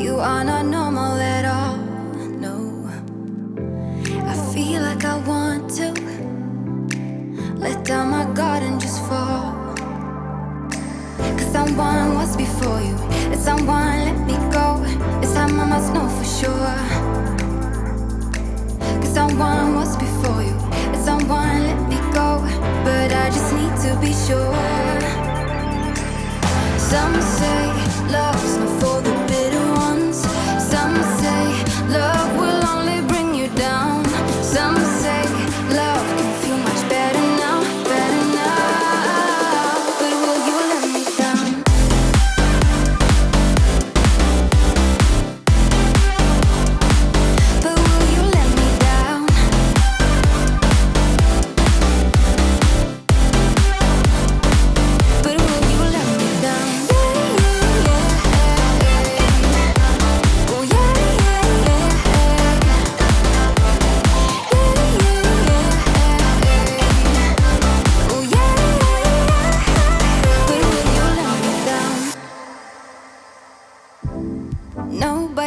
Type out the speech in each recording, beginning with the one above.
You are not normal at all, no. I feel like I want to let down my guard and just fall. Cause someone was before you, and someone let me go. This time I must know for sure. Cause someone was before you, and someone let me go. But I just need to be sure. Some say love's not for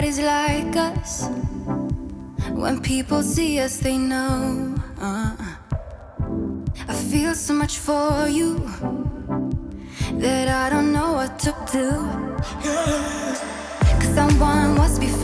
Nobody's like us. When people see us, they know. Uh, I feel so much for you that I don't know what to do. Cause someone was before